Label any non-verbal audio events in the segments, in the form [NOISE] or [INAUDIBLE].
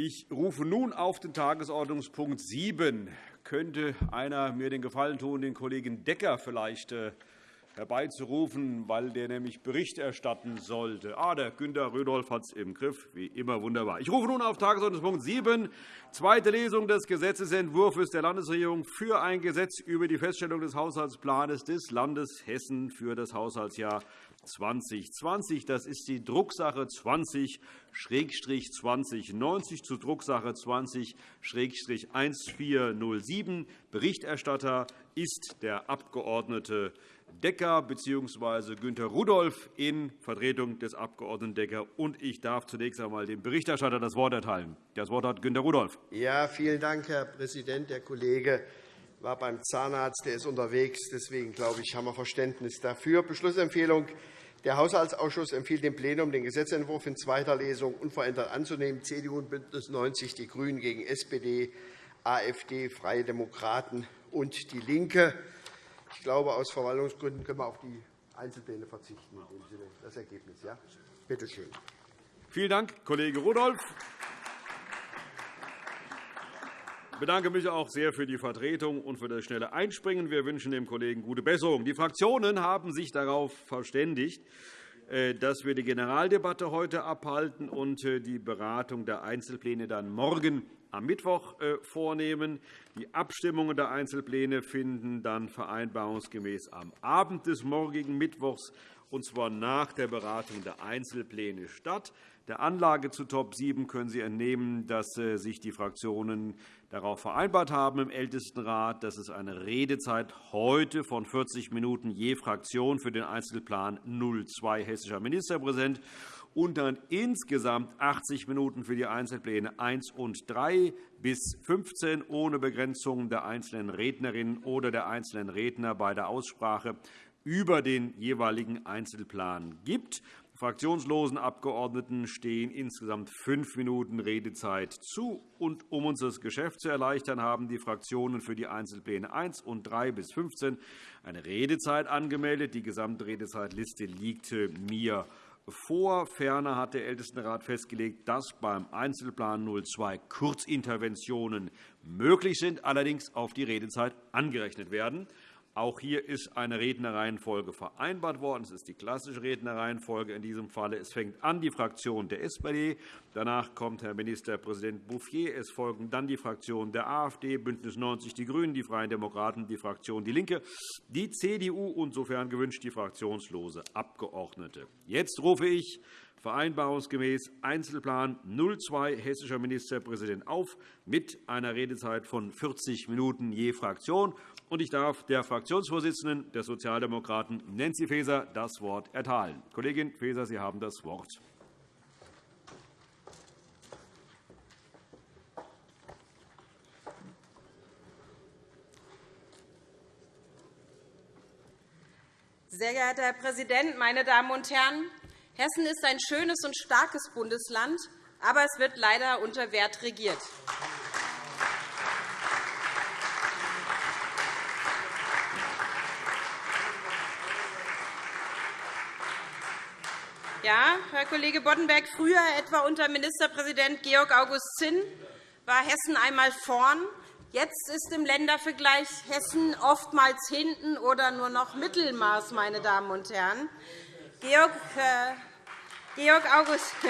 Ich rufe nun auf den Tagesordnungspunkt 7. Könnte einer mir den Gefallen tun, den Kollegen Decker vielleicht äh, herbeizurufen, weil der nämlich Bericht erstatten sollte. Ah, der Günter Rudolph hat es im Griff. Wie immer wunderbar. Ich rufe nun auf Tagesordnungspunkt 7, zweite Lesung des Gesetzentwurfs der Landesregierung für ein Gesetz über die Feststellung des Haushaltsplans des Landes Hessen für das Haushaltsjahr 2020. Das ist die Drucksache 20-2090 zu Drucksache 20-1407. Berichterstatter ist der Abg. Decker bzw. Günter Rudolph in Vertretung des Abg. Decker. Und ich darf zunächst einmal dem Berichterstatter das Wort erteilen. Das Wort hat Günter Rudolph. Ja, vielen Dank, Herr Präsident. Der Kollege war beim Zahnarzt, der ist unterwegs. Deswegen glaube ich, haben wir Verständnis dafür. Beschlussempfehlung. Der Haushaltsausschuss empfiehlt dem Plenum, den Gesetzentwurf in zweiter Lesung unverändert anzunehmen. CDU und BÜNDNIS 90 die GRÜNEN gegen SPD, AfD, Freie Demokraten und DIE LINKE. Ich glaube, aus Verwaltungsgründen können wir auf die Einzelpläne verzichten. Das Ergebnis. Ja? Bitte schön. Vielen Dank, Kollege Rudolph. Ich bedanke mich auch sehr für die Vertretung und für das schnelle Einspringen. Wir wünschen dem Kollegen gute Besserung. Die Fraktionen haben sich darauf verständigt, äh, dass wir die Generaldebatte heute abhalten und äh, die Beratung der Einzelpläne dann morgen am Mittwoch äh, vornehmen. Die Abstimmungen der Einzelpläne finden dann vereinbarungsgemäß am Abend des morgigen Mittwochs, und zwar nach der Beratung der Einzelpläne statt. Der Anlage zu Top 7 können Sie entnehmen, dass sich die Fraktionen darauf vereinbart haben im Ältestenrat, dass es eine Redezeit heute von 40 Minuten je Fraktion für den Einzelplan 02 hessischer Ministerpräsident und dann insgesamt 80 Minuten für die Einzelpläne 1 und 3 bis 15 ohne Begrenzung der einzelnen Rednerinnen oder der einzelnen Redner bei der Aussprache über den jeweiligen Einzelplan gibt. Fraktionslosen Abgeordneten stehen insgesamt fünf Minuten Redezeit zu. Und um uns das Geschäft zu erleichtern, haben die Fraktionen für die Einzelpläne 1 und 3 bis 15 eine Redezeit angemeldet. Die Gesamtredezeitliste liegt mir vor. Ferner hat der Ältestenrat festgelegt, dass beim Einzelplan 02 Kurzinterventionen möglich sind, allerdings auf die Redezeit angerechnet werden. Auch hier ist eine Rednerreihenfolge vereinbart worden. Es ist die klassische Rednerreihenfolge in diesem Falle. Es fängt an die Fraktion der SPD. Danach kommt Herr Ministerpräsident Bouffier. Es folgen dann die Fraktionen der AfD, BÜNDNIS 90 die GRÜNEN, die Freien Demokraten, die Fraktion DIE LINKE, die CDU und, sofern gewünscht, die fraktionslose Abgeordnete. Jetzt rufe ich vereinbarungsgemäß Einzelplan 02 hessischer Ministerpräsident auf mit einer Redezeit von 40 Minuten je Fraktion. Ich darf der Fraktionsvorsitzenden der Sozialdemokraten, Nancy Faeser, das Wort erteilen. Kollegin Faeser, Sie haben das Wort. Sehr geehrter Herr Präsident, meine Damen und Herren! Hessen ist ein schönes und starkes Bundesland, aber es wird leider unter Wert regiert. Ja, Herr Kollege Boddenberg, früher etwa unter Ministerpräsident Georg August Zinn war Hessen einmal vorn. Jetzt ist im Ländervergleich Hessen oftmals hinten oder nur noch Mittelmaß, meine Damen und Herren. Georg, äh, Georg August. [LAUGHS]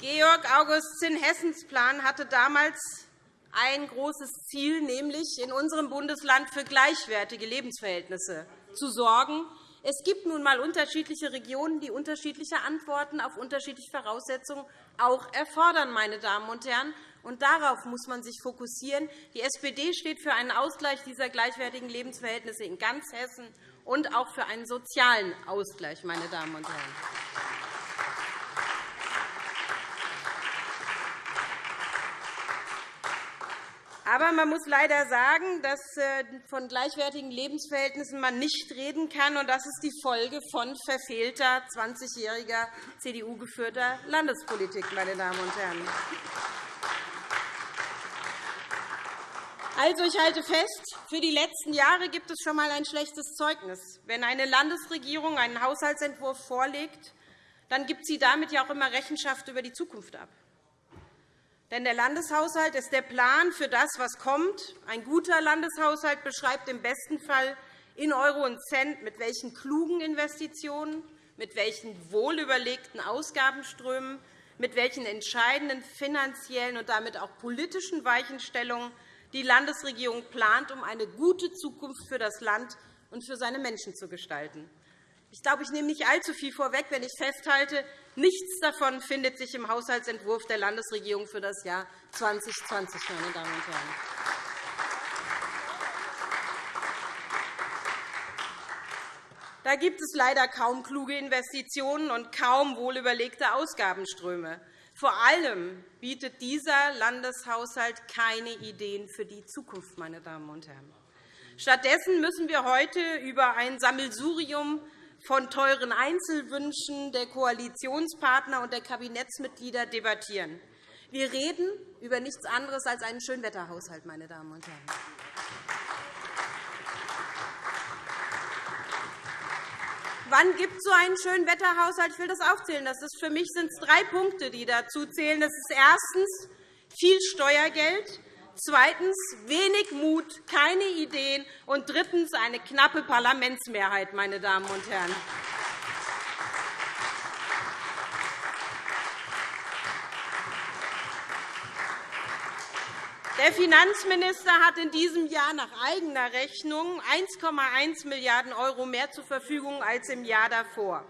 Georg August Zinn Hessens Plan hatte damals ein großes Ziel, nämlich in unserem Bundesland für gleichwertige Lebensverhältnisse zu sorgen. Es gibt nun einmal unterschiedliche Regionen, die unterschiedliche Antworten auf unterschiedliche Voraussetzungen auch erfordern. Meine Damen und Herren. Und darauf muss man sich fokussieren. Die SPD steht für einen Ausgleich dieser gleichwertigen Lebensverhältnisse in ganz Hessen und auch für einen sozialen Ausgleich. Meine Damen und Herren. Aber man muss leider sagen, dass äh, von gleichwertigen Lebensverhältnissen man nicht reden kann. Und das ist die Folge von verfehlter 20-jähriger CDU-geführter Landespolitik. Meine Damen und Herren. Also, ich halte fest, für die letzten Jahre gibt es schon einmal ein schlechtes Zeugnis. Wenn eine Landesregierung einen Haushaltsentwurf vorlegt, dann gibt sie damit ja auch immer Rechenschaft über die Zukunft ab. Denn der Landeshaushalt ist der Plan für das, was kommt. Ein guter Landeshaushalt beschreibt im besten Fall in Euro und Cent, mit welchen klugen Investitionen, mit welchen wohlüberlegten Ausgabenströmen, mit welchen entscheidenden finanziellen und damit auch politischen Weichenstellungen die Landesregierung plant, um eine gute Zukunft für das Land und für seine Menschen zu gestalten. Ich glaube, ich nehme nicht allzu viel vorweg, wenn ich festhalte, nichts davon findet sich im Haushaltsentwurf der Landesregierung für das Jahr 2020. Meine Damen und Herren. Da gibt es leider kaum kluge Investitionen und kaum wohlüberlegte Ausgabenströme. Vor allem bietet dieser Landeshaushalt keine Ideen für die Zukunft. Meine Damen und Herren. Stattdessen müssen wir heute über ein Sammelsurium von teuren Einzelwünschen der Koalitionspartner und der Kabinettsmitglieder debattieren. Wir reden über nichts anderes als einen Schönwetterhaushalt. Meine Damen und Herren. Wann gibt es so einen Schönwetterhaushalt? Ich will das aufzählen. Das ist, für mich sind es drei Punkte, die dazu zählen. Das ist erstens viel Steuergeld, zweitens wenig Mut, keine Ideen und drittens eine knappe Parlamentsmehrheit. Meine Damen und Herren. Der Finanzminister hat in diesem Jahr nach eigener Rechnung 1,1 Milliarden € mehr zur Verfügung als im Jahr davor.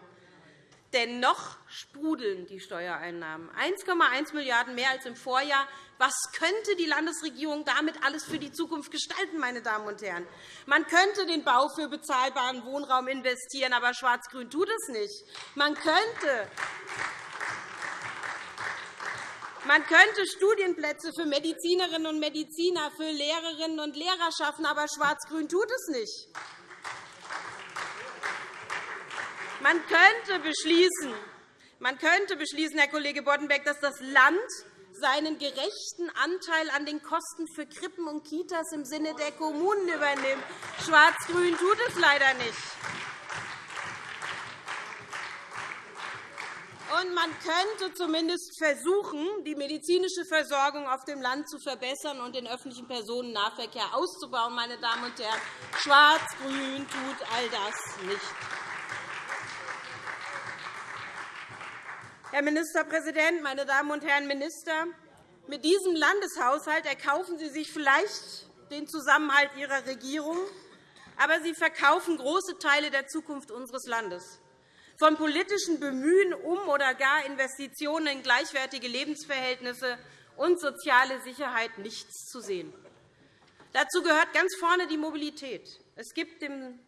Dennoch sprudeln die Steuereinnahmen. 1,1 Milliarden € mehr als im Vorjahr. Was könnte die Landesregierung damit alles für die Zukunft gestalten? Meine Damen und Herren? Man könnte den Bau für bezahlbaren Wohnraum investieren, aber Schwarz-Grün tut es nicht. Man könnte man könnte Studienplätze für Medizinerinnen und Mediziner, für Lehrerinnen und Lehrer schaffen, aber Schwarz-Grün tut es nicht. Man könnte beschließen, man könnte beschließen, Herr Kollege Boddenberg, dass das Land seinen gerechten Anteil an den Kosten für Krippen und Kitas im Sinne der Kommunen übernimmt. Schwarz-Grün tut es leider nicht. Und man könnte zumindest versuchen, die medizinische Versorgung auf dem Land zu verbessern und den öffentlichen Personennahverkehr auszubauen. Meine Damen und Herren. Schwarz-Grün tut all das nicht. Herr Ministerpräsident, meine Damen und Herren Minister! Mit diesem Landeshaushalt erkaufen Sie sich vielleicht den Zusammenhalt Ihrer Regierung, aber Sie verkaufen große Teile der Zukunft unseres Landes. Von politischen Bemühen um oder gar Investitionen in gleichwertige Lebensverhältnisse und soziale Sicherheit nichts zu sehen. Dazu gehört ganz vorne die Mobilität. Es gibt im,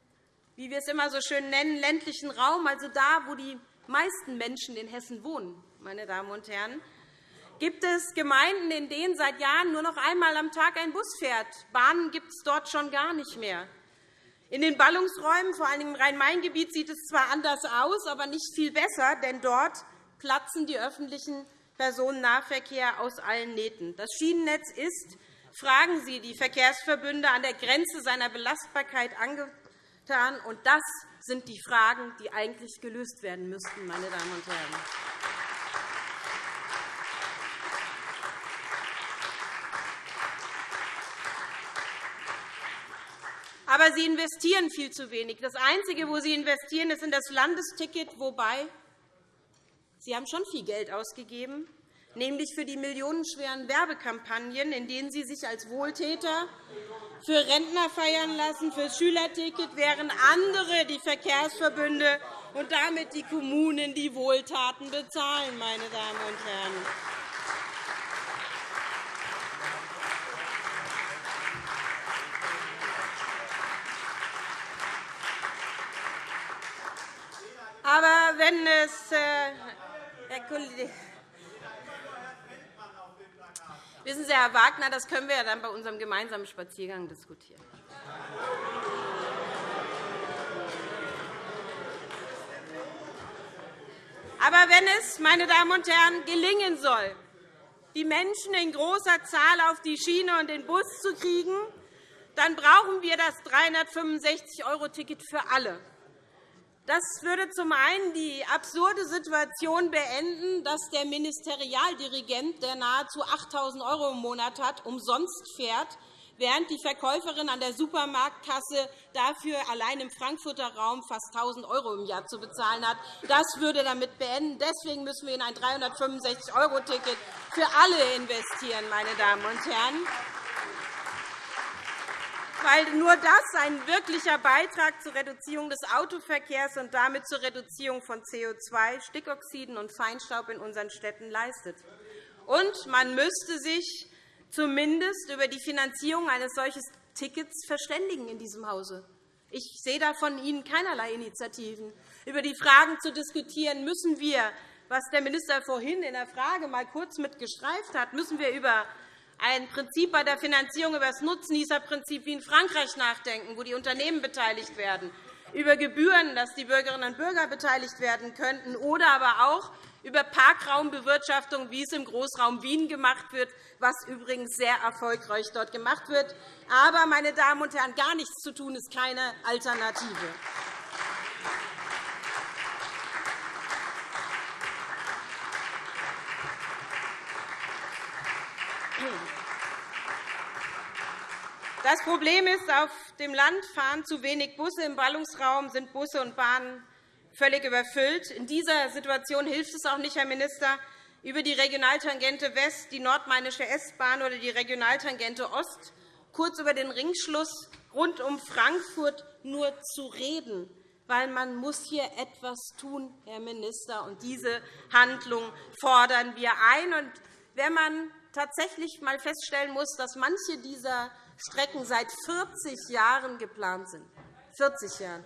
wie wir es immer so schön nennen, ländlichen Raum, also da, wo die meisten Menschen in Hessen wohnen, meine Damen und Herren, gibt es Gemeinden, in denen seit Jahren nur noch einmal am Tag ein Bus fährt. Bahnen gibt es dort schon gar nicht mehr. In den Ballungsräumen, vor allem im Rhein-Main-Gebiet, sieht es zwar anders aus, aber nicht viel besser, denn dort platzen die öffentlichen Personennahverkehr aus allen Nähten. Das Schienennetz ist, fragen Sie die Verkehrsverbünde, an der Grenze seiner Belastbarkeit angetan. Und das sind die Fragen, die eigentlich gelöst werden müssten, meine Damen und Herren. Aber Sie investieren viel zu wenig. Das Einzige, wo Sie investieren, ist in das Landesticket, wobei Sie haben schon viel Geld ausgegeben, nämlich für die millionenschweren Werbekampagnen, in denen Sie sich als Wohltäter für Rentner feiern lassen, für Schülerticket, während andere, die Verkehrsverbünde und damit die Kommunen, die Wohltaten bezahlen. Meine Damen und Herren. Aber wenn es, äh, Herr Kollege, Wissen Sie, Herr Wagner, das können wir dann bei unserem gemeinsamen Spaziergang diskutieren. Aber wenn es, meine Damen und Herren, gelingen soll, die Menschen in großer Zahl auf die Schiene und den Bus zu kriegen, dann brauchen wir das 365-€-Ticket für alle. Das würde zum einen die absurde Situation beenden, dass der Ministerialdirigent, der nahezu 8.000 € im Monat hat, umsonst fährt, während die Verkäuferin an der Supermarktkasse dafür allein im Frankfurter Raum fast 1.000 € im Jahr zu bezahlen hat. Das würde damit beenden. Deswegen müssen wir in ein 365-€-Ticket für alle investieren, meine Damen und Herren weil nur das ein wirklicher Beitrag zur Reduzierung des Autoverkehrs und damit zur Reduzierung von CO2, Stickoxiden und Feinstaub in unseren Städten leistet. Und man müsste sich zumindest über die Finanzierung eines solchen Tickets verständigen in diesem Hause. Ich sehe da von Ihnen keinerlei Initiativen. Über die Fragen zu diskutieren müssen wir, was der Minister vorhin in der Frage mal kurz mitgestreift hat, müssen wir über ein Prinzip bei der Finanzierung über das Nutznießerprinzip wie in Frankreich nachdenken, wo die Unternehmen beteiligt werden, über Gebühren, dass die Bürgerinnen und Bürger beteiligt werden könnten, oder aber auch über Parkraumbewirtschaftung, wie es im Großraum Wien gemacht wird, was übrigens sehr erfolgreich dort gemacht wird. Aber, meine Damen und Herren, gar nichts zu tun ist keine Alternative. Das Problem ist, auf dem Land fahren zu wenig Busse. Im Ballungsraum sind Busse und Bahnen völlig überfüllt. In dieser Situation hilft es auch nicht, Herr Minister, über die Regionaltangente West, die nordmainische S-Bahn oder die Regionaltangente Ost, kurz über den Ringschluss rund um Frankfurt nur zu reden, weil man muss hier etwas tun, Herr Minister, und diese Handlung fordern wir ein. wenn man tatsächlich einmal feststellen muss, dass manche dieser Strecken seit 40 Jahren geplant sind. 40 Jahren.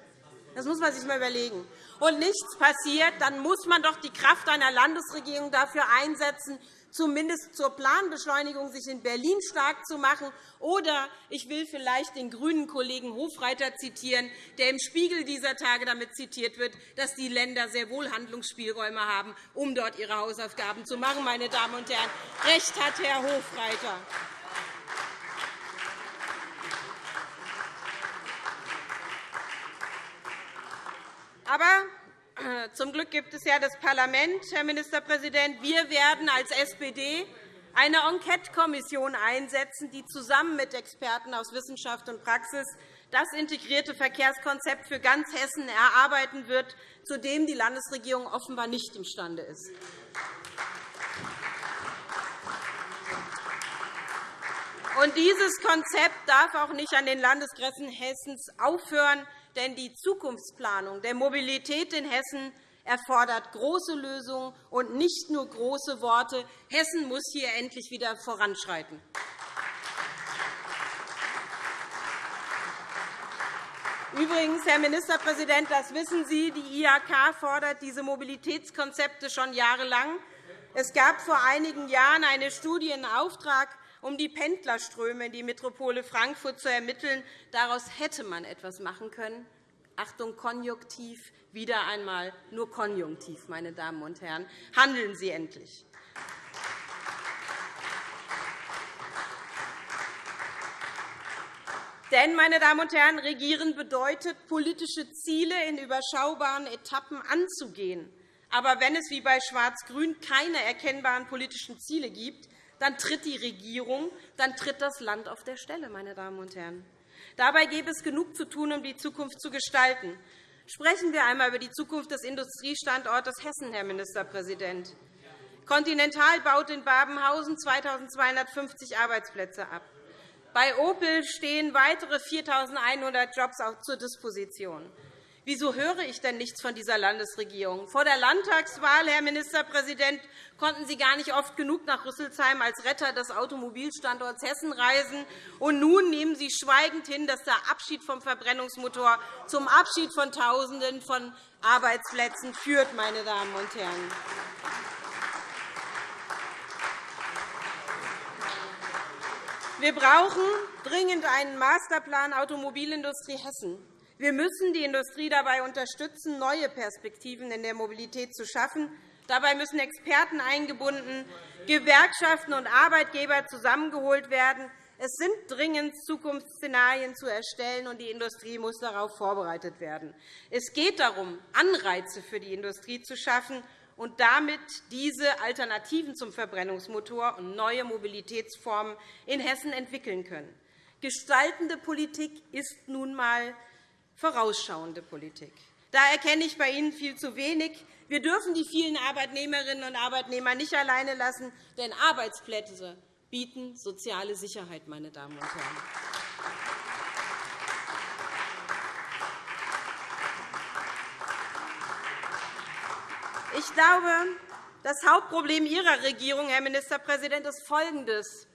Das muss man sich einmal überlegen. Und nichts passiert, dann muss man doch die Kraft einer Landesregierung dafür einsetzen, zumindest zur Planbeschleunigung sich in Berlin stark zu machen. Oder ich will vielleicht den grünen Kollegen Hofreiter zitieren, der im Spiegel dieser Tage damit zitiert wird, dass die Länder sehr wohl Handlungsspielräume haben, um dort ihre Hausaufgaben zu machen. Meine Damen und Herren, recht hat Herr Hofreiter. Aber zum Glück gibt es ja das Parlament, Herr Ministerpräsident. Wir werden als SPD eine Enquetekommission einsetzen, die zusammen mit Experten aus Wissenschaft und Praxis das integrierte Verkehrskonzept für ganz Hessen erarbeiten wird, zu dem die Landesregierung offenbar nicht imstande ist. Und dieses Konzept darf auch nicht an den Landesgrenzen Hessens aufhören denn die Zukunftsplanung der Mobilität in Hessen erfordert große Lösungen und nicht nur große Worte. Hessen muss hier endlich wieder voranschreiten. Übrigens, Herr Ministerpräsident, das wissen Sie, die IHK fordert diese Mobilitätskonzepte schon jahrelang. Es gab vor einigen Jahren eine Studie in Auftrag, um die Pendlerströme in die Metropole Frankfurt zu ermitteln. Daraus hätte man etwas machen können. Achtung, Konjunktiv, wieder einmal nur Konjunktiv, meine Damen und Herren. Handeln Sie endlich. Denn, meine Damen und Herren, regieren bedeutet, politische Ziele in überschaubaren Etappen anzugehen. Aber wenn es wie bei Schwarz-Grün keine erkennbaren politischen Ziele gibt, dann tritt die Regierung, dann tritt das Land auf der Stelle. Meine Damen und Herren. Dabei gäbe es genug zu tun, um die Zukunft zu gestalten. Sprechen wir einmal über die Zukunft des Industriestandortes Hessen, Herr Ministerpräsident. Continental baut in Babenhausen 2.250 Arbeitsplätze ab. Bei Opel stehen weitere 4.100 Jobs zur Disposition. Wieso höre ich denn nichts von dieser Landesregierung? Vor der Landtagswahl, Herr Ministerpräsident, konnten Sie gar nicht oft genug nach Rüsselsheim als Retter des Automobilstandorts Hessen reisen. Und nun nehmen Sie schweigend hin, dass der Abschied vom Verbrennungsmotor zum Abschied von Tausenden von Arbeitsplätzen führt. Meine Damen und Herren. Wir brauchen dringend einen Masterplan Automobilindustrie Hessen. Wir müssen die Industrie dabei unterstützen, neue Perspektiven in der Mobilität zu schaffen. Dabei müssen Experten eingebunden, Gewerkschaften und Arbeitgeber zusammengeholt werden. Es sind dringend Zukunftsszenarien zu erstellen, und die Industrie muss darauf vorbereitet werden. Es geht darum, Anreize für die Industrie zu schaffen und damit diese Alternativen zum Verbrennungsmotor und neue Mobilitätsformen in Hessen entwickeln können. Gestaltende Politik ist nun einmal vorausschauende Politik. Da erkenne ich bei Ihnen viel zu wenig. Wir dürfen die vielen Arbeitnehmerinnen und Arbeitnehmer nicht alleine lassen, denn Arbeitsplätze bieten soziale Sicherheit, meine Damen und Herren. Ich glaube, das Hauptproblem Ihrer Regierung, Herr Ministerpräsident, ist folgendes.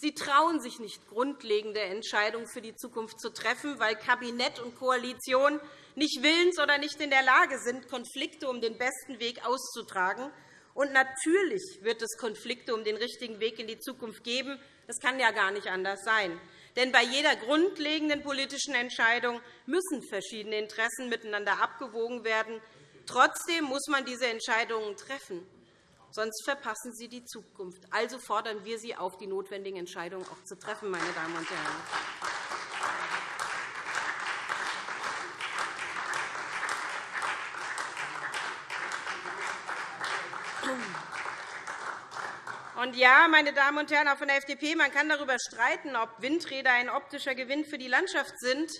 Sie trauen sich nicht, grundlegende Entscheidungen für die Zukunft zu treffen, weil Kabinett und Koalition nicht willens oder nicht in der Lage sind, Konflikte um den besten Weg auszutragen. Und natürlich wird es Konflikte um den richtigen Weg in die Zukunft geben. Das kann ja gar nicht anders sein. Denn bei jeder grundlegenden politischen Entscheidung müssen verschiedene Interessen miteinander abgewogen werden. Trotzdem muss man diese Entscheidungen treffen. Sonst verpassen Sie die Zukunft. Also fordern wir Sie auf, die notwendigen Entscheidungen auch zu treffen, meine Damen und Herren. Und ja, meine Damen und Herren auch von der FDP, man kann darüber streiten, ob Windräder ein optischer Gewinn für die Landschaft sind,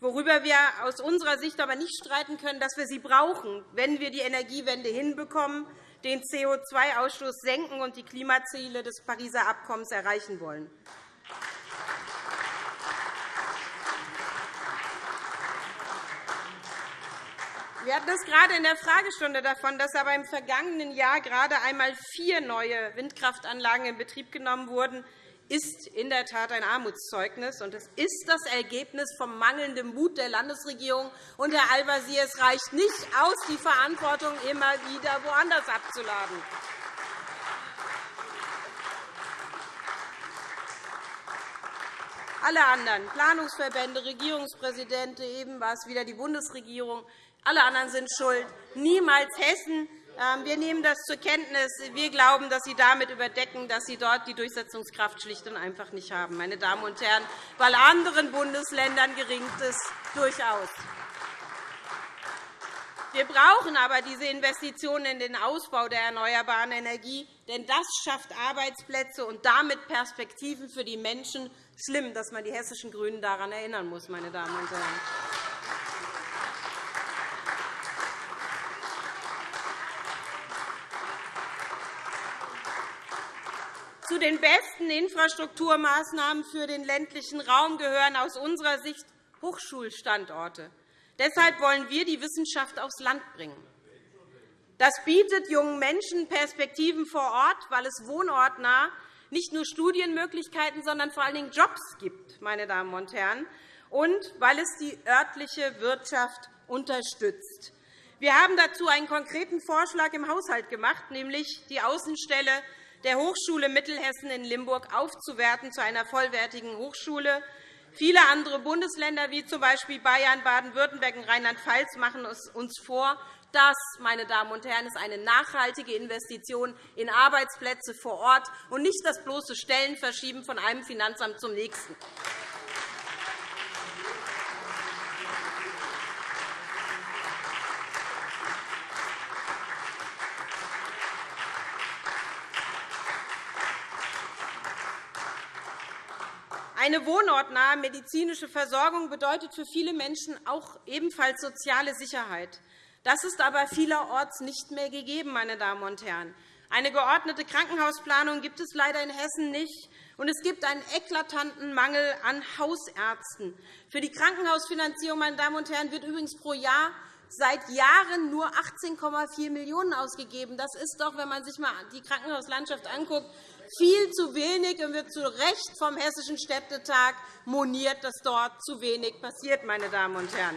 worüber wir aus unserer Sicht aber nicht streiten können, dass wir sie brauchen, wenn wir die Energiewende hinbekommen, den CO2-Ausstoß senken und die Klimaziele des Pariser Abkommens erreichen wollen. Wir hatten es gerade in der Fragestunde davon, dass aber im vergangenen Jahr gerade einmal vier neue Windkraftanlagen in Betrieb genommen wurden, ist in der Tat ein Armutszeugnis. und Es ist das Ergebnis vom mangelnden Mut der Landesregierung. Und, Herr Al-Wazir, es reicht nicht aus, die Verantwortung immer wieder woanders abzuladen. Alle anderen, Planungsverbände, Regierungspräsidente, eben war es wieder die Bundesregierung, alle anderen sind schuld, niemals Hessen. Ähm, wir nehmen das zur Kenntnis. Wir glauben, dass Sie damit überdecken, dass Sie dort die Durchsetzungskraft schlicht und einfach nicht haben, meine Damen und Herren, weil anderen Bundesländern gelingt es durchaus. Wir brauchen aber diese Investitionen in den Ausbau der erneuerbaren Energie, denn das schafft Arbeitsplätze und damit Perspektiven für die Menschen. Schlimm, dass man die hessischen GRÜNEN daran erinnern muss, meine Damen und Herren. Zu den besten Infrastrukturmaßnahmen für den ländlichen Raum gehören aus unserer Sicht Hochschulstandorte. Deshalb wollen wir die Wissenschaft aufs Land bringen. Das bietet jungen Menschen Perspektiven vor Ort, weil es wohnortnah nicht nur Studienmöglichkeiten, sondern vor allen Dingen Jobs gibt, meine Damen und Herren, und weil es die örtliche Wirtschaft unterstützt. Wir haben dazu einen konkreten Vorschlag im Haushalt gemacht, nämlich die Außenstelle der Hochschule Mittelhessen in Limburg aufzuwerten zu einer vollwertigen Hochschule. Viele andere Bundesländer, wie z. B. Bayern, Baden-Württemberg und Rheinland-Pfalz, machen es uns vor. Das, meine Damen und Herren, ist eine nachhaltige Investition in Arbeitsplätze vor Ort und nicht das bloße Stellenverschieben von einem Finanzamt zum nächsten. Eine wohnortnahe medizinische Versorgung bedeutet für viele Menschen auch ebenfalls soziale Sicherheit. Das ist aber vielerorts nicht mehr gegeben. Meine Damen und Herren. Eine geordnete Krankenhausplanung gibt es leider in Hessen nicht. Und es gibt einen eklatanten Mangel an Hausärzten. Für die Krankenhausfinanzierung meine Damen und Herren, wird übrigens pro Jahr seit Jahren nur 18,4 Millionen € ausgegeben. Das ist doch, wenn man sich einmal die Krankenhauslandschaft anguckt, viel zu wenig und wird zu Recht vom Hessischen Städtetag moniert, dass dort zu wenig passiert. Meine Damen und Herren.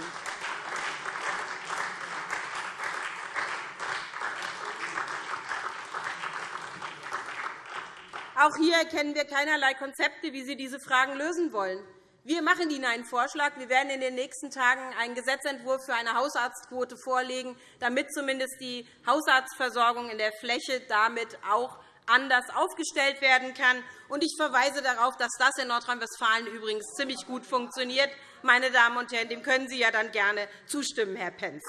Auch hier erkennen wir keinerlei Konzepte, wie Sie diese Fragen lösen wollen. Wir machen Ihnen einen Vorschlag. Wir werden in den nächsten Tagen einen Gesetzentwurf für eine Hausarztquote vorlegen, damit zumindest die Hausarztversorgung in der Fläche damit auch anders aufgestellt werden kann. Ich verweise darauf, dass das in Nordrhein-Westfalen übrigens ziemlich gut funktioniert. Meine Damen und Herren, dem können Sie ja dann gerne zustimmen, Herr Pentz.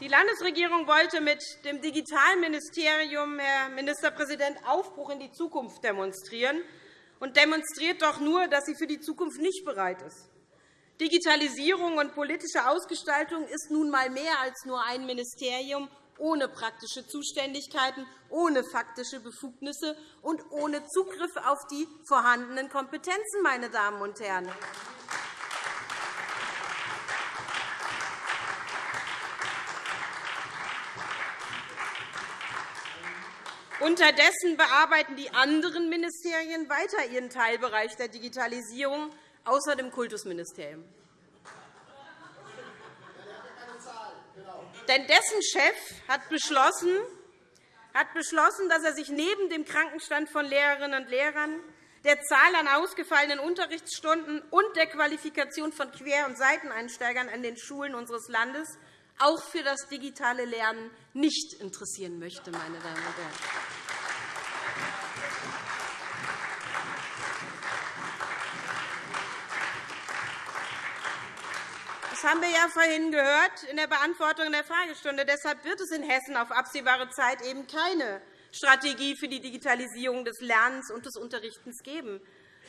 Die Landesregierung wollte mit dem Digitalministerium, Herr Ministerpräsident, Aufbruch in die Zukunft demonstrieren und demonstriert doch nur, dass sie für die Zukunft nicht bereit ist. Digitalisierung und politische Ausgestaltung ist nun einmal mehr als nur ein Ministerium ohne praktische Zuständigkeiten, ohne faktische Befugnisse und ohne Zugriff auf die vorhandenen Kompetenzen. Meine Damen und Herren. Unterdessen bearbeiten die anderen Ministerien weiter ihren Teilbereich der Digitalisierung außer dem Kultusministerium. Denn dessen Chef hat beschlossen, hat beschlossen, dass er sich neben dem Krankenstand von Lehrerinnen und Lehrern, der Zahl an ausgefallenen Unterrichtsstunden und der Qualifikation von Quer- und Seiteneinsteigern an den Schulen unseres Landes auch für das digitale Lernen nicht interessieren möchte. Meine Damen und Herren. Das haben wir ja vorhin gehört in der Beantwortung der Fragestunde. Deshalb wird es in Hessen auf absehbare Zeit eben keine Strategie für die Digitalisierung des Lernens und des Unterrichtens geben.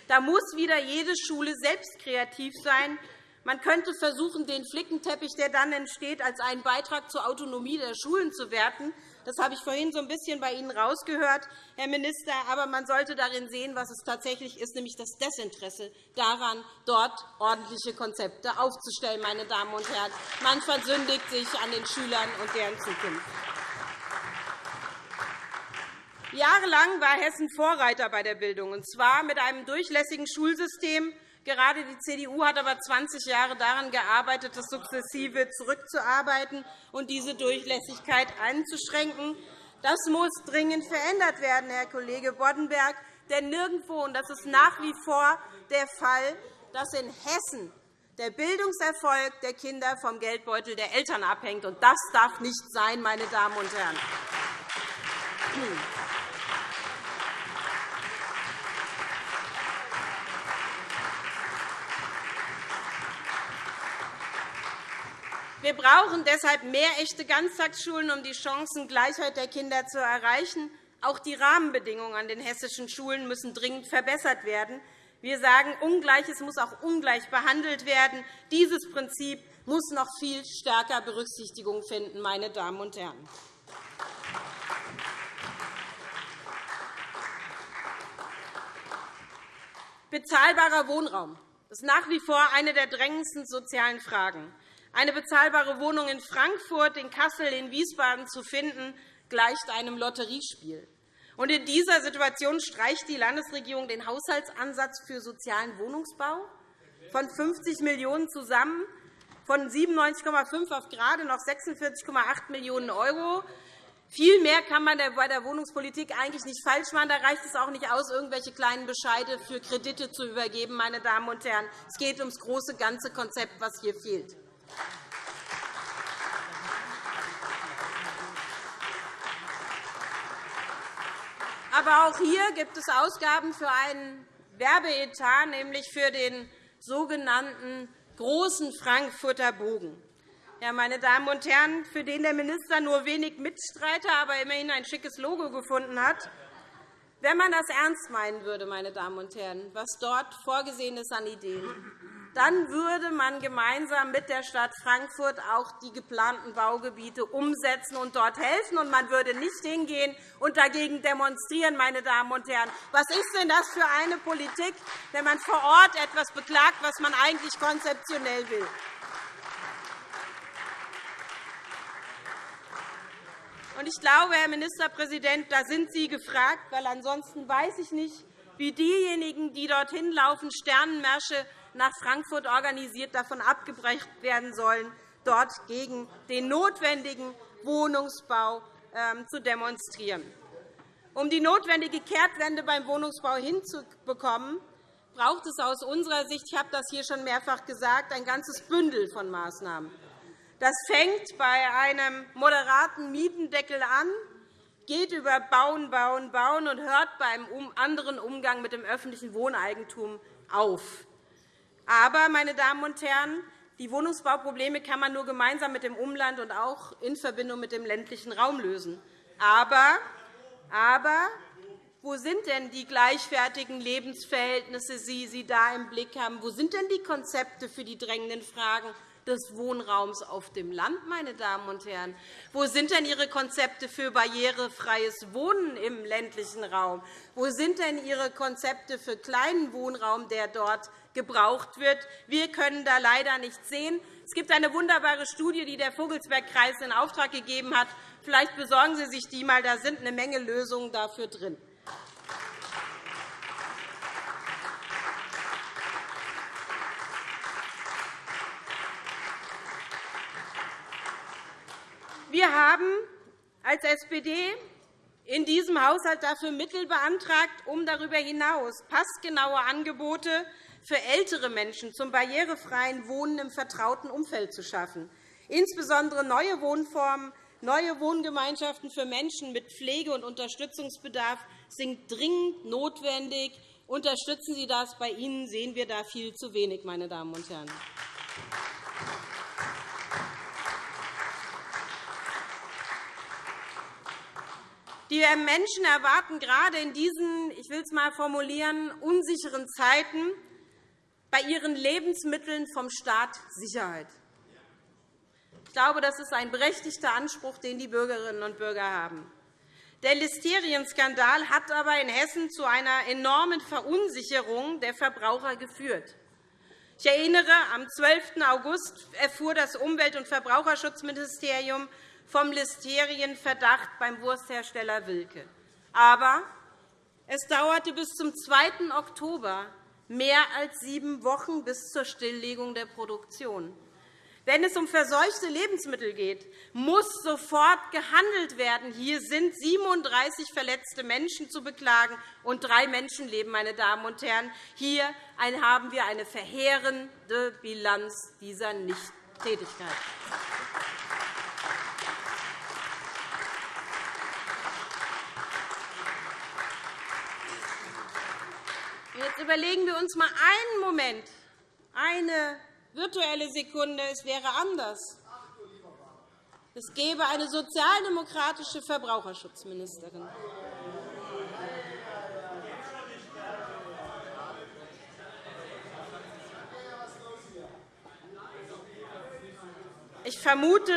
Da muss wieder jede Schule selbst kreativ sein. Man könnte versuchen, den Flickenteppich, der dann entsteht, als einen Beitrag zur Autonomie der Schulen zu werten. Das habe ich vorhin so ein bisschen bei Ihnen rausgehört, Herr Minister. Aber man sollte darin sehen, was es tatsächlich ist, nämlich das Desinteresse daran, dort ordentliche Konzepte aufzustellen. Meine Damen und Herren. Man versündigt sich an den Schülern und deren Zukunft. Jahrelang war Hessen Vorreiter bei der Bildung, und zwar mit einem durchlässigen Schulsystem, Gerade die CDU hat aber 20 Jahre daran gearbeitet, das sukzessive zurückzuarbeiten und diese Durchlässigkeit einzuschränken. Das muss dringend verändert werden, Herr Kollege Boddenberg. Denn nirgendwo, und das ist nach wie vor der Fall, dass in Hessen der Bildungserfolg der Kinder vom Geldbeutel der Eltern abhängt. Und das darf nicht sein, meine Damen und Herren. Wir brauchen deshalb mehr echte Ganztagsschulen, um die Chancengleichheit der Kinder zu erreichen. Auch die Rahmenbedingungen an den hessischen Schulen müssen dringend verbessert werden. Wir sagen, Ungleiches muss auch ungleich behandelt werden. Dieses Prinzip muss noch viel stärker Berücksichtigung finden. Meine Damen und Herren. Bezahlbarer Wohnraum ist nach wie vor eine der drängendsten sozialen Fragen. Eine bezahlbare Wohnung in Frankfurt, in Kassel, in Wiesbaden zu finden, gleicht einem Lotteriespiel. in dieser Situation streicht die Landesregierung den Haushaltsansatz für sozialen Wohnungsbau von 50 Millionen € zusammen, von 97,5 auf gerade noch 46,8 Millionen €. Viel mehr kann man bei der Wohnungspolitik eigentlich nicht falsch machen. Da reicht es auch nicht aus, irgendwelche kleinen Bescheide für Kredite zu übergeben. Meine Damen und Herren. Es geht ums große ganze Konzept, was hier fehlt. Aber auch hier gibt es Ausgaben für einen Werbeetat, nämlich für den sogenannten großen Frankfurter Bogen. Ja, meine Damen und Herren, für den der Minister nur wenig Mitstreiter, aber immerhin ein schickes Logo gefunden hat. Wenn man das ernst meinen würde, meine Damen und Herren, was dort vorgesehen ist an Ideen, dann würde man gemeinsam mit der Stadt Frankfurt auch die geplanten Baugebiete umsetzen und dort helfen. Und man würde nicht hingehen und dagegen demonstrieren. Meine Damen und Herren. Was ist denn das für eine Politik, wenn man vor Ort etwas beklagt, was man eigentlich konzeptionell will? Ich glaube, Herr Ministerpräsident, da sind Sie gefragt, weil ansonsten weiß ich nicht, wie diejenigen, die dorthin laufen, Sternenmärsche nach Frankfurt organisiert davon abgebracht werden sollen, dort gegen den notwendigen Wohnungsbau ähm, zu demonstrieren. Um die notwendige Kehrtwende beim Wohnungsbau hinzubekommen, braucht es aus unserer Sicht, ich habe das hier schon mehrfach gesagt, ein ganzes Bündel von Maßnahmen. Das fängt bei einem moderaten Mietendeckel an, geht über Bauen, Bauen, Bauen und hört beim anderen Umgang mit dem öffentlichen Wohneigentum auf. Aber, meine Damen und Herren, die Wohnungsbauprobleme kann man nur gemeinsam mit dem Umland und auch in Verbindung mit dem ländlichen Raum lösen. Aber, aber wo sind denn die gleichwertigen Lebensverhältnisse, die Sie da im Blick haben? Wo sind denn die Konzepte für die drängenden Fragen des Wohnraums auf dem Land, meine Damen und Herren? Wo sind denn Ihre Konzepte für barrierefreies Wohnen im ländlichen Raum? Wo sind denn Ihre Konzepte für kleinen Wohnraum, der dort gebraucht wird? Wir können da leider nichts sehen. Es gibt eine wunderbare Studie, die der Vogelsbergkreis in Auftrag gegeben hat. Vielleicht besorgen Sie sich die einmal. Da sind eine Menge Lösungen dafür drin. Wir haben als SPD in diesem Haushalt dafür Mittel beantragt, um darüber hinaus passgenaue Angebote für ältere Menschen zum barrierefreien Wohnen im vertrauten Umfeld zu schaffen. Insbesondere neue Wohnformen, neue Wohngemeinschaften für Menschen mit Pflege- und Unterstützungsbedarf sind dringend notwendig. Unterstützen Sie das? Bei Ihnen sehen wir da viel zu wenig, meine Damen und Herren. Die Menschen erwarten gerade in diesen, ich will es einmal formulieren, unsicheren Zeiten bei ihren Lebensmitteln vom Staat Sicherheit. Ich glaube, das ist ein berechtigter Anspruch, den die Bürgerinnen und Bürger haben. Der Listerienskandal hat aber in Hessen zu einer enormen Verunsicherung der Verbraucher geführt. Ich erinnere, am 12. August erfuhr das Umwelt- und Verbraucherschutzministerium vom Listerienverdacht beim Wursthersteller Wilke. Aber es dauerte bis zum 2. Oktober, mehr als sieben Wochen bis zur Stilllegung der Produktion. Wenn es um verseuchte Lebensmittel geht, muss sofort gehandelt werden. Hier sind 37 verletzte Menschen zu beklagen und drei Menschenleben. Meine Damen und Herren. Hier haben wir eine verheerende Bilanz dieser Nichttätigkeit. Jetzt überlegen wir uns einmal einen Moment, eine virtuelle Sekunde, es wäre anders. Es gäbe eine sozialdemokratische Verbraucherschutzministerin. Ich vermute,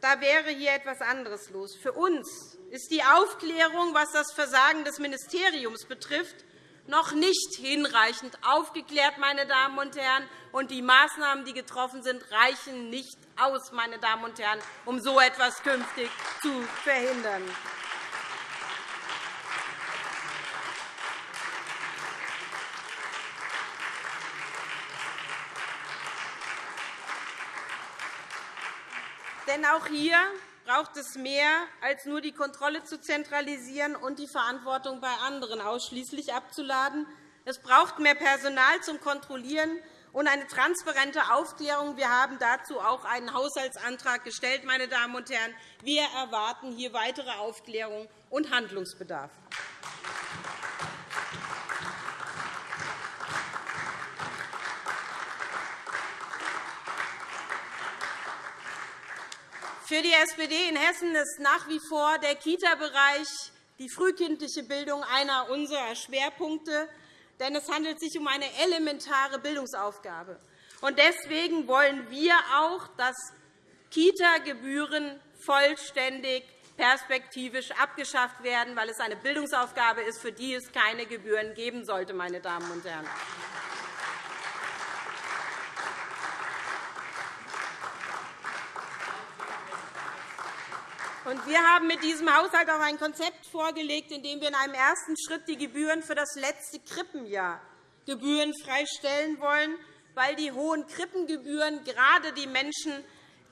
da wäre hier etwas anderes los. Für uns ist die Aufklärung, was das Versagen des Ministeriums betrifft, noch nicht hinreichend aufgeklärt, meine Damen und Herren, und die Maßnahmen, die getroffen sind, reichen nicht aus, meine Damen und Herren, um so etwas künftig zu verhindern. Denn auch hier braucht es mehr, als nur die Kontrolle zu zentralisieren und die Verantwortung bei anderen ausschließlich abzuladen. Es braucht mehr Personal zum Kontrollieren und eine transparente Aufklärung. Wir haben dazu auch einen Haushaltsantrag gestellt. Meine Damen und Herren. Wir erwarten hier weitere Aufklärung und Handlungsbedarf. Für die SPD in Hessen ist nach wie vor der Kita-Bereich, die frühkindliche Bildung, einer unserer Schwerpunkte. Denn es handelt sich um eine elementare Bildungsaufgabe. Deswegen wollen wir auch, dass Kita-Gebühren vollständig perspektivisch abgeschafft werden, weil es eine Bildungsaufgabe ist, für die es keine Gebühren geben sollte. Meine Damen und Herren. Wir haben mit diesem Haushalt auch ein Konzept vorgelegt, in dem wir in einem ersten Schritt die Gebühren für das letzte Krippenjahr gebührenfrei stellen wollen, weil die hohen Krippengebühren gerade die Menschen,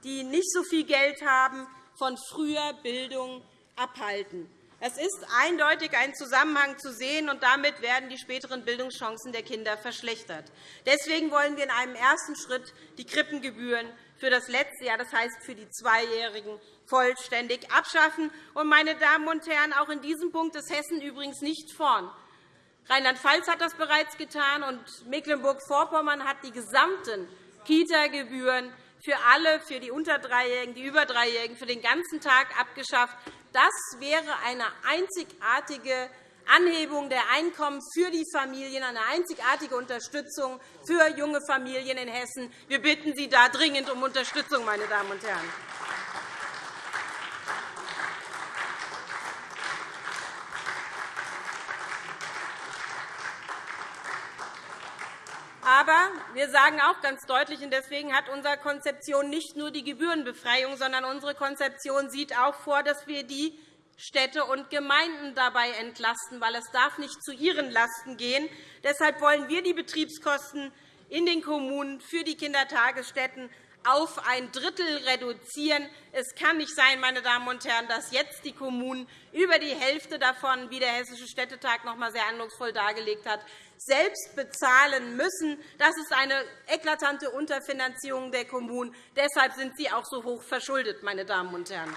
die nicht so viel Geld haben, von früher Bildung abhalten. Es ist eindeutig ein Zusammenhang zu sehen, und damit werden die späteren Bildungschancen der Kinder verschlechtert. Deswegen wollen wir in einem ersten Schritt die Krippengebühren für das letzte Jahr, das heißt für die Zweijährigen, vollständig abschaffen. meine Damen und Herren, auch in diesem Punkt ist Hessen übrigens nicht vorn. Rheinland-Pfalz hat das bereits getan, und Mecklenburg-Vorpommern hat die gesamten Kita-Gebühren für alle, für die unter Dreijährigen, die über Dreijährigen, für den ganzen Tag abgeschafft. Das wäre eine einzigartige Anhebung der Einkommen für die Familien, eine einzigartige Unterstützung für junge Familien in Hessen. Wir bitten Sie da dringend um Unterstützung, meine Damen und Herren. Aber wir sagen auch ganz deutlich, und deswegen hat unsere Konzeption nicht nur die Gebührenbefreiung, sondern unsere Konzeption sieht auch vor, dass wir die Städte und Gemeinden dabei entlasten, weil es darf nicht zu ihren Lasten gehen. Deshalb wollen wir die Betriebskosten in den Kommunen für die Kindertagesstätten auf ein Drittel reduzieren. Es kann nicht sein, meine Damen und Herren, dass jetzt die Kommunen über die Hälfte davon, wie der Hessische Städtetag noch einmal sehr eindrucksvoll dargelegt hat, selbst bezahlen müssen. Das ist eine eklatante Unterfinanzierung der Kommunen. Deshalb sind sie auch so hoch verschuldet. Meine Damen und Herren.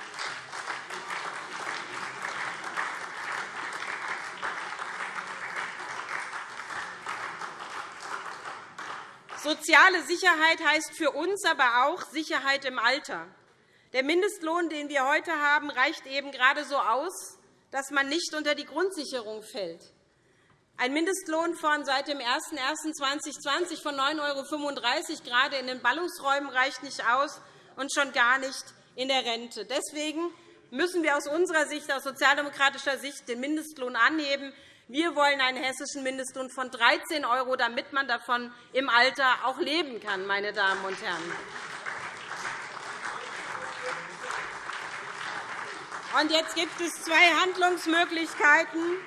Soziale Sicherheit heißt für uns aber auch Sicherheit im Alter. Der Mindestlohn, den wir heute haben, reicht eben gerade so aus, dass man nicht unter die Grundsicherung fällt. Ein Mindestlohn von seit dem 01.01.2020 von 9,35 € gerade in den Ballungsräumen reicht nicht aus und schon gar nicht in der Rente. Deswegen müssen wir aus unserer Sicht, aus sozialdemokratischer Sicht, den Mindestlohn anheben. Wir wollen einen hessischen Mindestlohn von 13 €, damit man davon im Alter auch leben kann. Meine Damen und Herren. Und jetzt gibt es zwei Handlungsmöglichkeiten.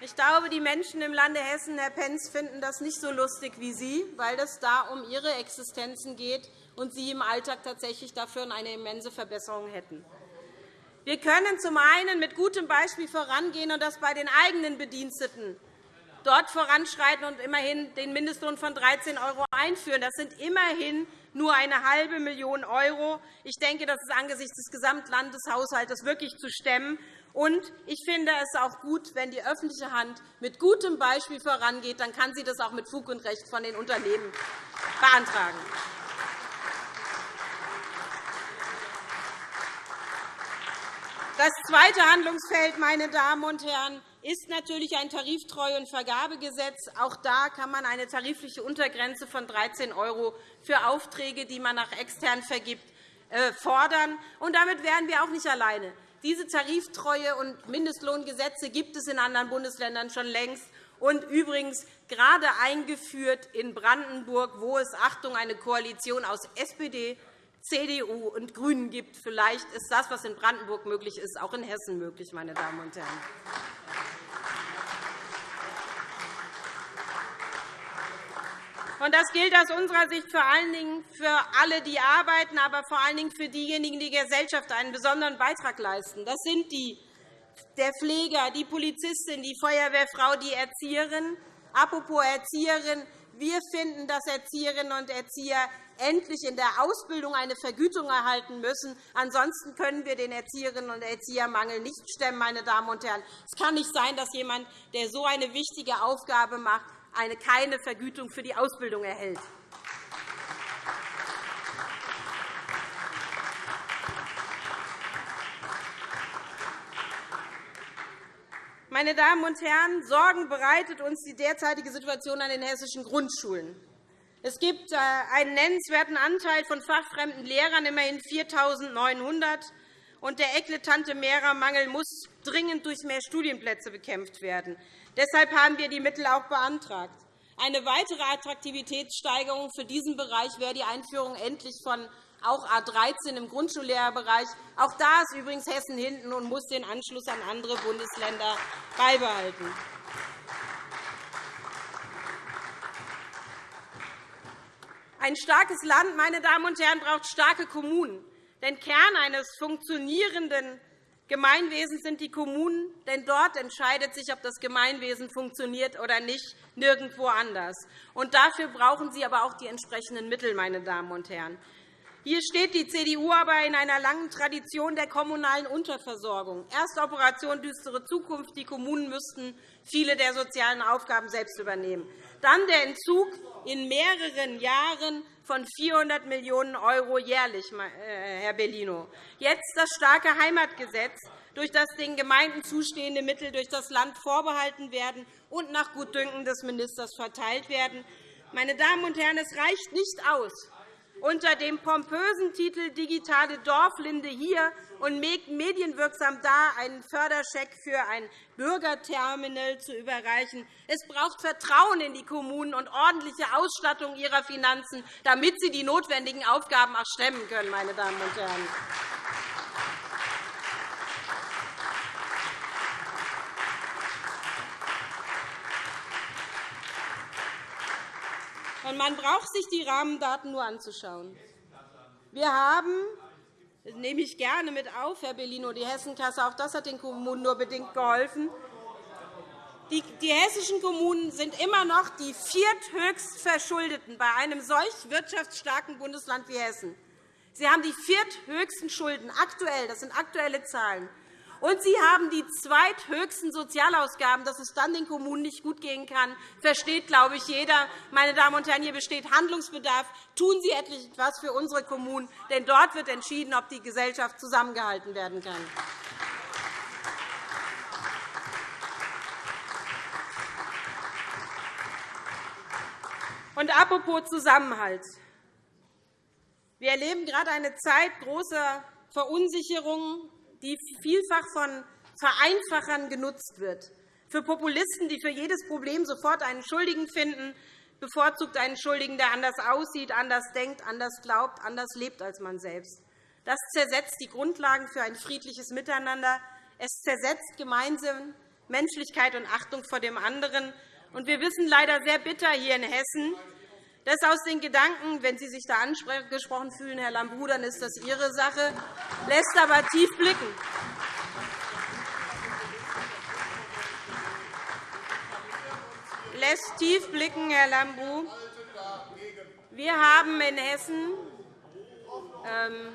Ich glaube, die Menschen im Lande Hessen, Herr Pentz, finden das nicht so lustig wie Sie, weil es da um ihre Existenzen geht und Sie im Alltag tatsächlich dafür eine immense Verbesserung hätten. Wir können zum einen mit gutem Beispiel vorangehen und das bei den eigenen Bediensteten dort voranschreiten und immerhin den Mindestlohn von 13 € einführen. Das sind immerhin nur eine halbe Million €. Ich denke, das ist angesichts des Gesamtlandeshaushalts wirklich zu stemmen. Und ich finde es auch gut, wenn die öffentliche Hand mit gutem Beispiel vorangeht. Dann kann sie das auch mit Fug und Recht von den Unternehmen beantragen. Das zweite Handlungsfeld, meine Damen und Herren, ist natürlich ein Tariftreue- und Vergabegesetz. Auch da kann man eine tarifliche Untergrenze von 13 € für Aufträge, die man nach extern vergibt, äh, fordern. Und damit wären wir auch nicht alleine. Diese Tariftreue- und Mindestlohngesetze gibt es in anderen Bundesländern schon längst und übrigens gerade eingeführt in Brandenburg, wo es Achtung, eine Koalition aus SPD, CDU und GRÜNEN gibt. Vielleicht ist das, was in Brandenburg möglich ist, auch in Hessen möglich. Meine Damen und Herren. Das gilt aus unserer Sicht vor allen Dingen für alle, die arbeiten, aber vor allen Dingen für diejenigen, die der Gesellschaft einen besonderen Beitrag leisten. Das sind die, der Pfleger, die Polizistin, die Feuerwehrfrau, die Erzieherin. Apropos Erzieherin. Wir finden, dass Erzieherinnen und Erzieher endlich in der Ausbildung eine Vergütung erhalten müssen. Ansonsten können wir den Erzieherinnen und Erziehermangel nicht stemmen. Meine Damen und Herren. Es kann nicht sein, dass jemand, der so eine wichtige Aufgabe macht, eine keine Vergütung für die Ausbildung erhält. Meine Damen und Herren, Sorgen bereitet uns die derzeitige Situation an den hessischen Grundschulen. Es gibt äh, einen nennenswerten Anteil von fachfremden Lehrern, immerhin 4.900 und der eklatante Lehrermangel muss dringend durch mehr Studienplätze bekämpft werden. Deshalb haben wir die Mittel auch beantragt. Eine weitere Attraktivitätssteigerung für diesen Bereich wäre die Einführung endlich von auch A 13 im Grundschullehrerbereich. Auch da ist übrigens Hessen hinten und muss den Anschluss an andere Bundesländer beibehalten. Ein starkes Land meine Damen und Herren, braucht starke Kommunen. Denn Kern eines funktionierenden Gemeinwesen sind die Kommunen, denn dort entscheidet sich, ob das Gemeinwesen funktioniert oder nicht, nirgendwo anders. Und dafür brauchen Sie aber auch die entsprechenden Mittel, meine Damen und Herren. Hier steht die CDU aber in einer langen Tradition der kommunalen Unterversorgung. Erst Operation Düstere Zukunft. Die Kommunen müssten viele der sozialen Aufgaben selbst übernehmen. Dann der Entzug in mehreren Jahren von 400 Millionen € jährlich, äh, Herr Bellino. Jetzt das starke Heimatgesetz, durch das den Gemeinden zustehende Mittel durch das Land vorbehalten werden und nach Gutdünken des Ministers verteilt werden. Meine Damen und Herren, es reicht nicht aus, unter dem pompösen Titel Digitale Dorflinde hier und medienwirksam da einen Förderscheck für ein Bürgerterminal zu überreichen. Es braucht Vertrauen in die Kommunen und ordentliche Ausstattung ihrer Finanzen, damit sie die notwendigen Aufgaben auch stemmen können. Meine Damen und Herren. Und man braucht sich die Rahmendaten nur anzuschauen. Wir haben das nehme ich gerne mit auf, Herr Bellino, die Hessenkasse. Auch das hat den Kommunen nur bedingt geholfen. Die, hessischen Kommunen sind immer noch die vierthöchst Verschuldeten bei einem solch wirtschaftsstarken Bundesland wie Hessen. Sie haben die vierthöchsten Schulden aktuell. Das sind aktuelle Zahlen. Und Sie haben die zweithöchsten Sozialausgaben. Dass es dann den Kommunen nicht gut gehen kann, versteht, glaube ich, jeder. Meine Damen und Herren, hier besteht Handlungsbedarf. Tun Sie etwas für unsere Kommunen, denn dort wird entschieden, ob die Gesellschaft zusammengehalten werden kann. Und apropos Zusammenhalt. Wir erleben gerade eine Zeit großer Verunsicherung die vielfach von Vereinfachern genutzt wird, für Populisten, die für jedes Problem sofort einen Schuldigen finden, bevorzugt einen Schuldigen, der anders aussieht, anders denkt, anders glaubt, anders lebt als man selbst. Das zersetzt die Grundlagen für ein friedliches Miteinander. Es zersetzt gemeinsam Menschlichkeit und Achtung vor dem anderen. Wir wissen leider sehr bitter hier in Hessen, das aus den Gedanken, wenn Sie sich da angesprochen fühlen, Herr Lambrou, dann ist das Ihre Sache, lässt aber tief blicken. lässt tief blicken, Herr Lambrou. Wir haben in Hessen ähm,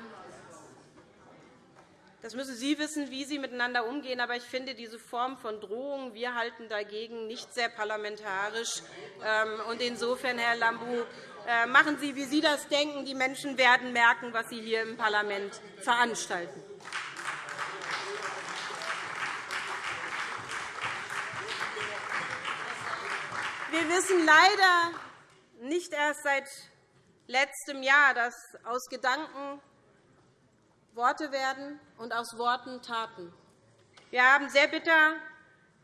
das müssen Sie wissen, wie Sie miteinander umgehen. Aber ich finde diese Form von Drohung, wir halten dagegen, nicht sehr parlamentarisch. Ähm, und insofern, Herr Lambrou, äh, machen Sie, wie Sie das denken. Die Menschen werden merken, was Sie hier im Parlament veranstalten. Wir wissen leider nicht erst seit letztem Jahr, dass aus Gedanken Worte werden und aus Worten Taten. Wir haben sehr bitter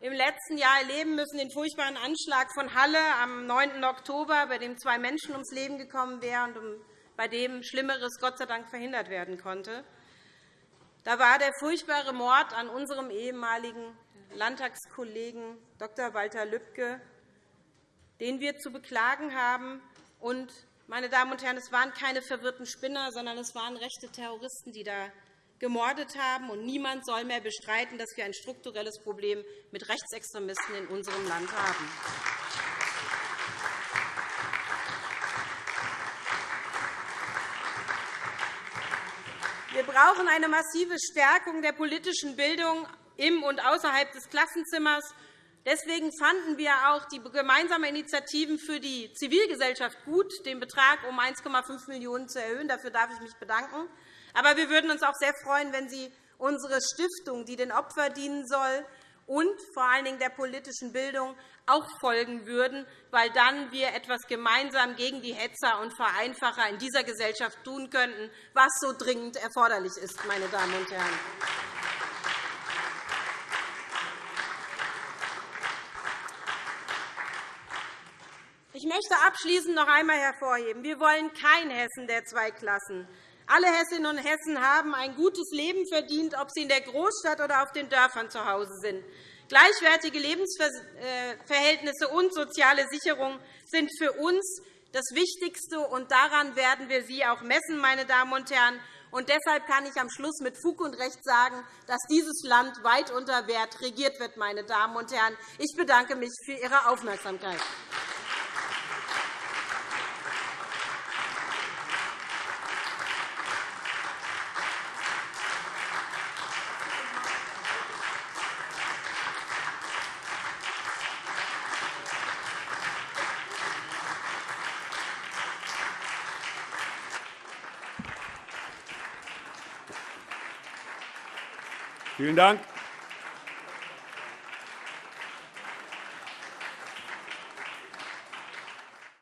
im letzten Jahr erleben müssen den furchtbaren Anschlag von Halle am 9. Oktober, bei dem zwei Menschen ums Leben gekommen wären und bei dem Schlimmeres Gott sei Dank verhindert werden konnte. Da war der furchtbare Mord an unserem ehemaligen Landtagskollegen Dr. Walter Lübcke, den wir zu beklagen haben und meine Damen und Herren, es waren keine verwirrten Spinner, sondern es waren rechte Terroristen, die da gemordet haben. Und niemand soll mehr bestreiten, dass wir ein strukturelles Problem mit Rechtsextremisten in unserem Land haben. Wir brauchen eine massive Stärkung der politischen Bildung im und außerhalb des Klassenzimmers. Deswegen fanden wir auch die gemeinsamen Initiativen für die Zivilgesellschaft gut, den Betrag um 1,5 Millionen € zu erhöhen. Dafür darf ich mich bedanken. Aber wir würden uns auch sehr freuen, wenn Sie unsere Stiftung, die den Opfern dienen soll, und vor allen Dingen der politischen Bildung auch folgen würden, weil dann wir etwas gemeinsam gegen die Hetzer und Vereinfacher in dieser Gesellschaft tun könnten, was so dringend erforderlich ist. Meine Damen und Herren. Möchte abschließend noch einmal hervorheben, wir wollen kein Hessen der zwei Klassen. Alle Hessinnen und Hessen haben ein gutes Leben verdient, ob sie in der Großstadt oder auf den Dörfern zu Hause sind. Gleichwertige Lebensverhältnisse und soziale Sicherung sind für uns das Wichtigste, und daran werden wir Sie auch messen, meine Damen und Herren. Und deshalb kann ich am Schluss mit Fug und Recht sagen, dass dieses Land weit unter Wert regiert wird. Meine Damen und Herren. Ich bedanke mich für Ihre Aufmerksamkeit. Vielen Dank.